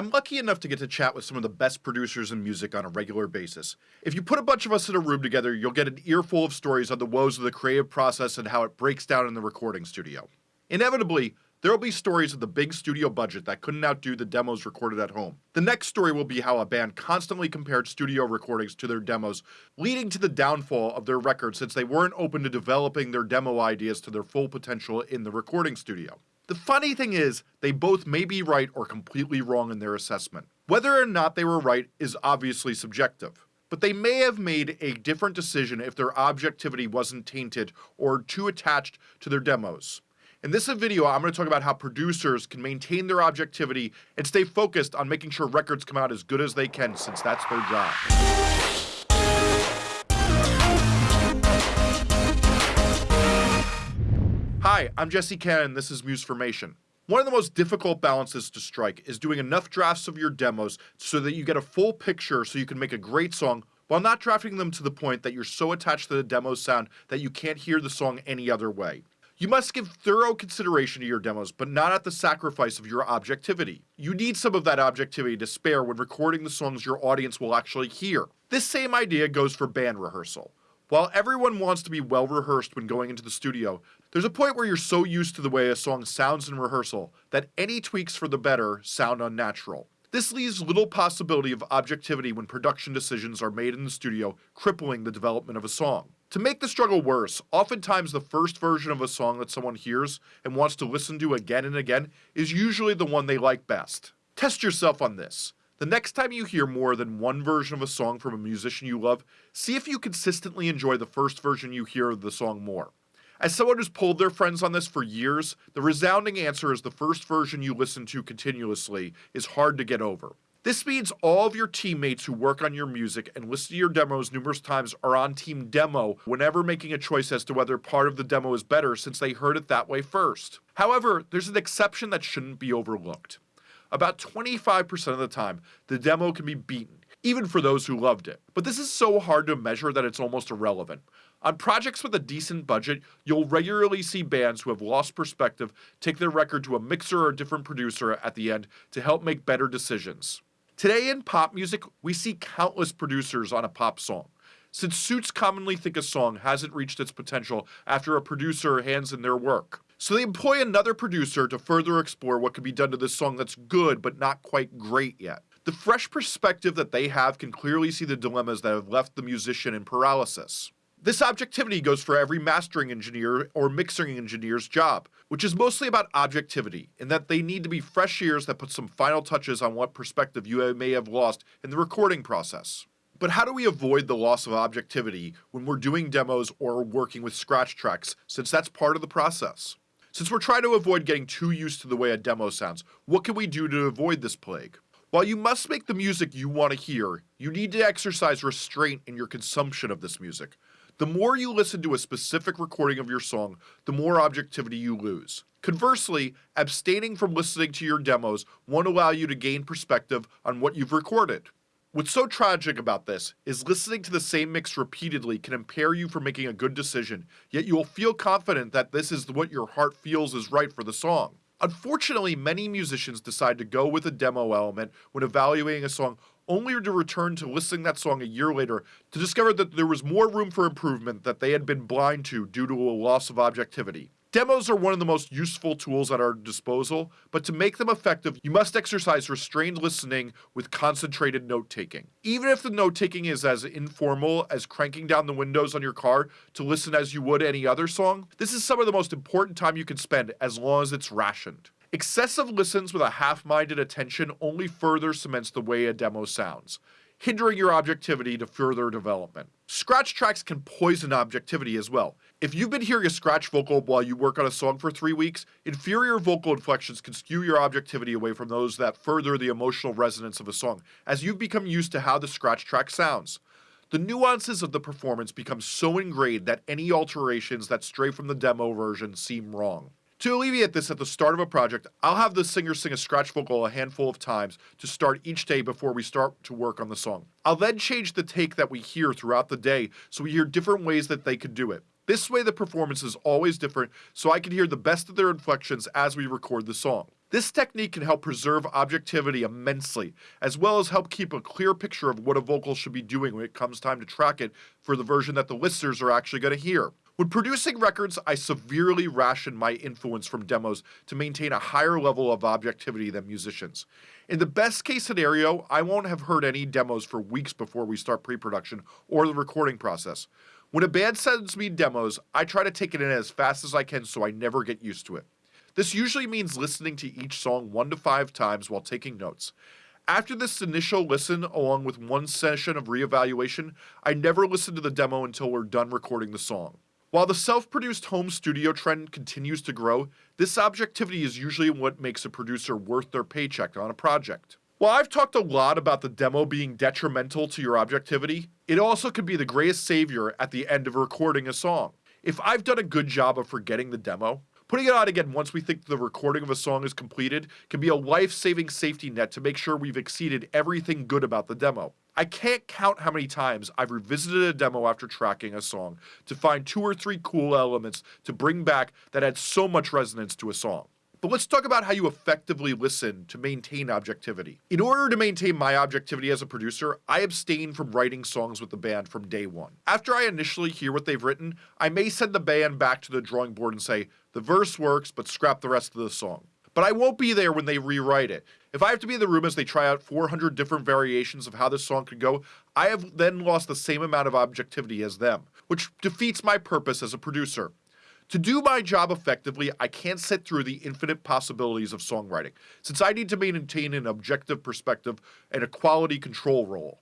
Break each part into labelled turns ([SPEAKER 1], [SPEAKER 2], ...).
[SPEAKER 1] I'm lucky enough to get to chat with some of the best producers in music on a regular basis. If you put a bunch of us in a room together, you'll get an earful of stories on the woes of the creative process and how it breaks down in the recording studio. Inevitably, there will be stories of the big studio budget that couldn't outdo the demos recorded at home. The next story will be how a band constantly compared studio recordings to their demos, leading to the downfall of their record since they weren't open to developing their demo ideas to their full potential in the recording studio. The funny thing is, they both may be right or completely wrong in their assessment. Whether or not they were right is obviously subjective but they may have made a different decision if their objectivity wasn't tainted or too attached to their demos. In this video, I'm going to talk about how producers can maintain their objectivity and stay focused on making sure records come out as good as they can since that's their job. Hi, I'm Jesse Cannon this is Musformation. One of the most difficult balances to strike is doing enough drafts of your demos so that you get a full picture so you can make a great song while not drafting them to the point that you're so attached to the demo sound that you can't hear the song any other way. You must give thorough consideration to your demos, but not at the sacrifice of your objectivity. You need some of that objectivity to spare when recording the songs your audience will actually hear. This same idea goes for band rehearsal. While everyone wants to be well rehearsed when going into the studio, there's a point where you're so used to the way a song sounds in rehearsal that any tweaks for the better sound unnatural. This leaves little possibility of objectivity when production decisions are made in the studio, crippling the development of a song. To make the struggle worse, oftentimes the first version of a song that someone hears and wants to listen to again and again is usually the one they like best. Test yourself on this. The next time you hear more than one version of a song from a musician you love, see if you consistently enjoy the first version you hear of the song more. As someone who's pulled their friends on this for years, the resounding answer is the first version you listen to continuously is hard to get over. This means all of your teammates who work on your music and listen to your demos numerous times are on team demo whenever making a choice as to whether part of the demo is better since they heard it that way first. However, there's an exception that shouldn't be overlooked. About 25% of the time, the demo can be beaten, even for those who loved it. But this is so hard to measure that it's almost irrelevant. On projects with a decent budget, you'll regularly see bands who have lost perspective take their record to a mixer or a different producer at the end to help make better decisions. Today in pop music, we see countless producers on a pop song. Since suits commonly think a song hasn't reached its potential after a producer hands in their work. So they employ another producer to further explore what could be done to this song that's good but not quite great yet. The fresh perspective that they have can clearly see the dilemmas that have left the musician in paralysis. This objectivity goes for every mastering engineer or mixing engineer's job, which is mostly about objectivity, in that they need to be fresh ears that put some final touches on what perspective you may have lost in the recording process. But how do we avoid the loss of objectivity when we're doing demos or working with scratch tracks, since that's part of the process? Since we're trying to avoid getting too used to the way a demo sounds, what can we do to avoid this plague? While you must make the music you want to hear, you need to exercise restraint in your consumption of this music. The more you listen to a specific recording of your song, the more objectivity you lose. Conversely, abstaining from listening to your demos won't allow you to gain perspective on what you've recorded. What's so tragic about this is listening to the same mix repeatedly can impair you from making a good decision, yet you will feel confident that this is what your heart feels is right for the song. Unfortunately, many musicians decide to go with a demo element when evaluating a song only to return to listening that song a year later to discover that there was more room for improvement that they had been blind to due to a loss of objectivity. Demos are one of the most useful tools at our disposal, but to make them effective, you must exercise restrained listening with concentrated note taking. Even if the note taking is as informal as cranking down the windows on your car to listen as you would any other song, this is some of the most important time you can spend as long as it's rationed. Excessive listens with a half-minded attention only further cements the way a demo sounds, hindering your objectivity to further development. Scratch tracks can poison objectivity as well. If you've been hearing a scratch vocal while you work on a song for three weeks, inferior vocal inflections can skew your objectivity away from those that further the emotional resonance of a song, as you've become used to how the scratch track sounds. The nuances of the performance become so ingrained that any alterations that stray from the demo version seem wrong. To alleviate this at the start of a project, I'll have the singer sing a scratch vocal a handful of times to start each day before we start to work on the song. I'll then change the take that we hear throughout the day so we hear different ways that they could do it. This way the performance is always different so I can hear the best of their inflections as we record the song. This technique can help preserve objectivity immensely, as well as help keep a clear picture of what a vocal should be doing when it comes time to track it for the version that the listeners are actually going to hear. When producing records, I severely ration my influence from demos to maintain a higher level of objectivity than musicians. In the best case scenario, I won't have heard any demos for weeks before we start pre production or the recording process. When a band sends me demos, I try to take it in as fast as I can so I never get used to it. This usually means listening to each song one to five times while taking notes. After this initial listen, along with one session of reevaluation, I never listen to the demo until we're done recording the song. While the self produced home studio trend continues to grow, this objectivity is usually what makes a producer worth their paycheck on a project. While I've talked a lot about the demo being detrimental to your objectivity, it also could be the greatest savior at the end of recording a song. If I've done a good job of forgetting the demo, putting it on again once we think the recording of a song is completed can be a life saving safety net to make sure we've exceeded everything good about the demo. I can't count how many times I've revisited a demo after tracking a song to find two or three cool elements to bring back that had so much resonance to a song. But let's talk about how you effectively listen to maintain objectivity. In order to maintain my objectivity as a producer, I abstain from writing songs with the band from day one. After I initially hear what they've written, I may send the band back to the drawing board and say, the verse works, but scrap the rest of the song. But I won't be there when they rewrite it. If I have to be in the room as they try out 400 different variations of how this song could go, I have then lost the same amount of objectivity as them, which defeats my purpose as a producer. To do my job effectively, I can't sit through the infinite possibilities of songwriting, since I need to maintain an objective perspective and a quality control role.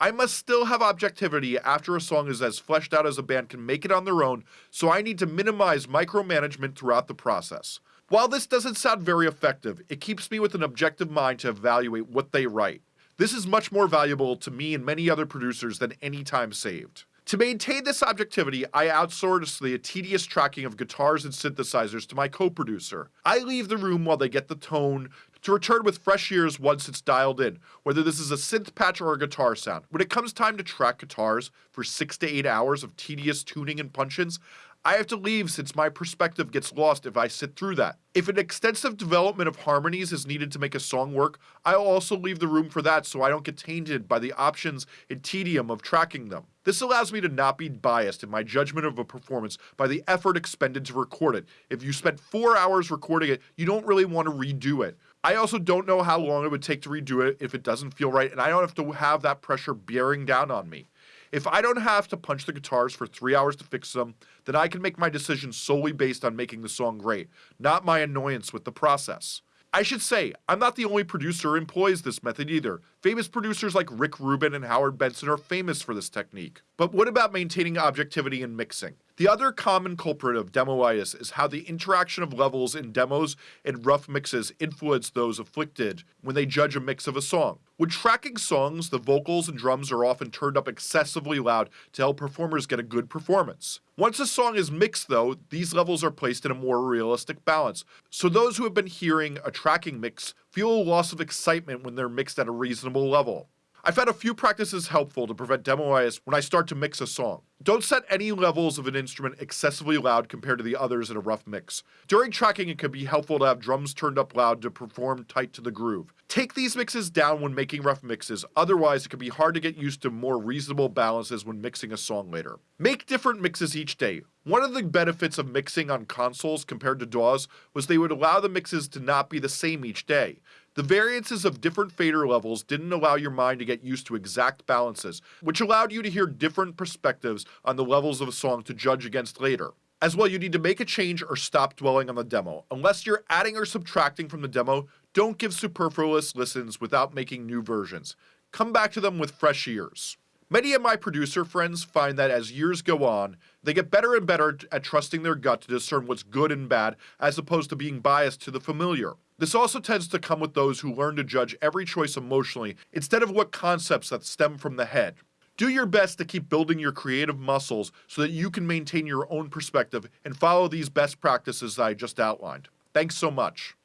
[SPEAKER 1] I must still have objectivity after a song is as fleshed out as a band can make it on their own, so I need to minimize micromanagement throughout the process. While this doesn't sound very effective, it keeps me with an objective mind to evaluate what they write. This is much more valuable to me and many other producers than any time saved. To maintain this objectivity, I outsource the tedious tracking of guitars and synthesizers to my co-producer. I leave the room while they get the tone to return with fresh ears once it's dialed in, whether this is a synth patch or a guitar sound. When it comes time to track guitars for 6 to 8 hours of tedious tuning and punch-ins, I have to leave since my perspective gets lost if I sit through that. If an extensive development of harmonies is needed to make a song work, I'll also leave the room for that so I don't get tainted by the options and tedium of tracking them. This allows me to not be biased in my judgment of a performance by the effort expended to record it. If you spent four hours recording it, you don't really want to redo it. I also don't know how long it would take to redo it if it doesn't feel right, and I don't have to have that pressure bearing down on me. If I don't have to punch the guitars for three hours to fix them, then I can make my decision solely based on making the song great, not my annoyance with the process. I should say, I'm not the only producer who employs this method either. Famous producers like Rick Rubin and Howard Benson are famous for this technique. But what about maintaining objectivity in mixing? The other common culprit of demoitis is how the interaction of levels in demos and rough mixes influence those afflicted when they judge a mix of a song. When tracking songs, the vocals and drums are often turned up excessively loud to help performers get a good performance. Once a song is mixed, though, these levels are placed in a more realistic balance, so those who have been hearing a tracking mix feel a loss of excitement when they're mixed at a reasonable level. I found a few practices helpful to prevent demoitis when I start to mix a song. Don't set any levels of an instrument excessively loud compared to the others in a rough mix. During tracking, it can be helpful to have drums turned up loud to perform tight to the groove. Take these mixes down when making rough mixes, otherwise it can be hard to get used to more reasonable balances when mixing a song later. Make different mixes each day. One of the benefits of mixing on consoles compared to DAWs was they would allow the mixes to not be the same each day. The variances of different fader levels didn't allow your mind to get used to exact balances, which allowed you to hear different perspectives on the levels of a song to judge against later. As well, you need to make a change or stop dwelling on the demo. Unless you're adding or subtracting from the demo, don't give superfluous listens without making new versions. Come back to them with fresh ears. Many of my producer friends find that as years go on, they get better and better at trusting their gut to discern what's good and bad as opposed to being biased to the familiar. This also tends to come with those who learn to judge every choice emotionally instead of what concepts that stem from the head. Do your best to keep building your creative muscles so that you can maintain your own perspective and follow these best practices I just outlined. Thanks so much.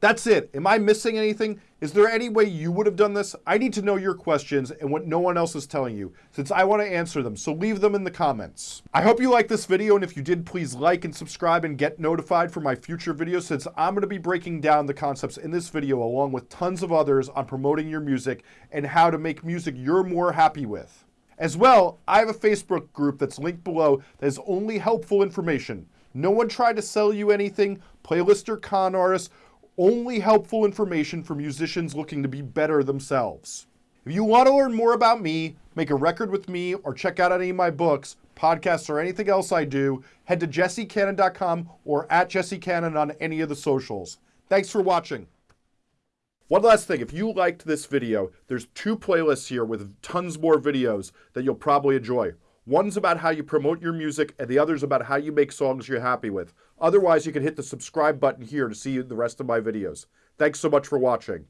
[SPEAKER 2] That's it. Am I missing anything?
[SPEAKER 1] Is there any way you would have done this? I need to know your questions and what no one else is telling you, since I want to answer them, so leave them in the comments. I hope you liked this video, and if you did, please like and subscribe and get notified for my future videos, since I'm going to be breaking down the concepts in this video along with tons of others on promoting your music and how to make music you're more happy with. As well, I have a Facebook group that's linked below that is only helpful information. No one tried to sell you anything, playlist or con artists, only helpful information for musicians looking to be better themselves. If you want to learn more about me, make a record with me, or check out any of my books, podcasts, or anything else I do, head to jessecannon.com or at jessecannon on any of the socials. Thanks for watching. One last thing, if you liked this video, there's two playlists here with tons more videos that you'll probably enjoy. One's about how you promote your music, and the other's about how you make songs you're happy with. Otherwise, you can hit the subscribe button here to see the rest of my videos. Thanks so much for watching.